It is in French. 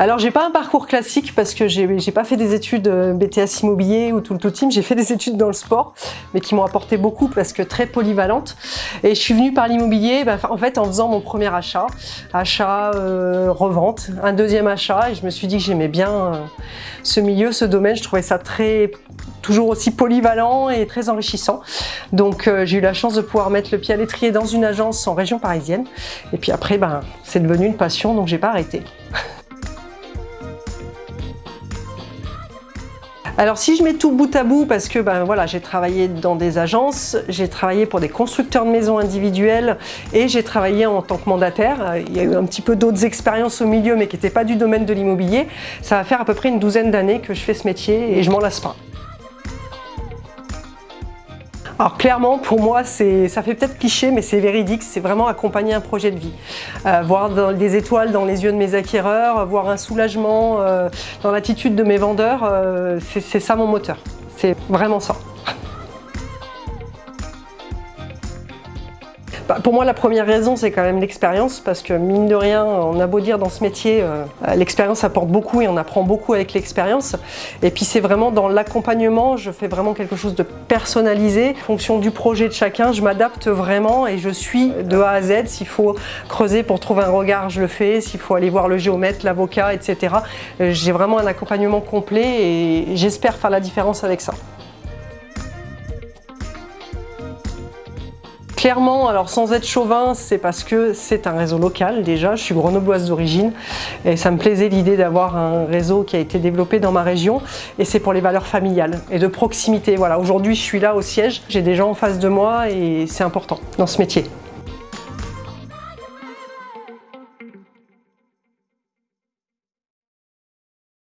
Alors j'ai pas un parcours classique parce que j'ai pas fait des études euh, BTS immobilier ou tout le tout team, j'ai fait des études dans le sport mais qui m'ont apporté beaucoup parce que très polyvalente et je suis venue par l'immobilier bah, en fait en faisant mon premier achat, achat, euh, revente, un deuxième achat et je me suis dit que j'aimais bien euh, ce milieu, ce domaine, je trouvais ça très toujours aussi polyvalent et très enrichissant. Donc j'ai eu la chance de pouvoir mettre le pied à l'étrier dans une agence en région parisienne. Et puis après, ben, c'est devenu une passion, donc j'ai pas arrêté. Alors si je mets tout bout à bout, parce que ben voilà, j'ai travaillé dans des agences, j'ai travaillé pour des constructeurs de maisons individuelles et j'ai travaillé en tant que mandataire. Il y a eu un petit peu d'autres expériences au milieu mais qui n'étaient pas du domaine de l'immobilier. Ça va faire à peu près une douzaine d'années que je fais ce métier et je m'en lasse pas. Alors clairement, pour moi, ça fait peut-être cliché, mais c'est véridique, c'est vraiment accompagner un projet de vie. Euh, voir des étoiles dans les yeux de mes acquéreurs, voir un soulagement euh, dans l'attitude de mes vendeurs, euh, c'est ça mon moteur. C'est vraiment ça. Bah, pour moi, la première raison, c'est quand même l'expérience, parce que mine de rien, on a beau dire dans ce métier, euh, l'expérience apporte beaucoup et on apprend beaucoup avec l'expérience. Et puis c'est vraiment dans l'accompagnement, je fais vraiment quelque chose de personnalisé. En fonction du projet de chacun, je m'adapte vraiment et je suis de A à Z. S'il faut creuser pour trouver un regard, je le fais. S'il faut aller voir le géomètre, l'avocat, etc. Euh, j'ai vraiment un accompagnement complet et j'espère faire la différence avec ça. Clairement, alors sans être chauvin, c'est parce que c'est un réseau local déjà, je suis grenobloise d'origine et ça me plaisait l'idée d'avoir un réseau qui a été développé dans ma région et c'est pour les valeurs familiales et de proximité. Voilà, aujourd'hui je suis là au siège, j'ai des gens en face de moi et c'est important dans ce métier.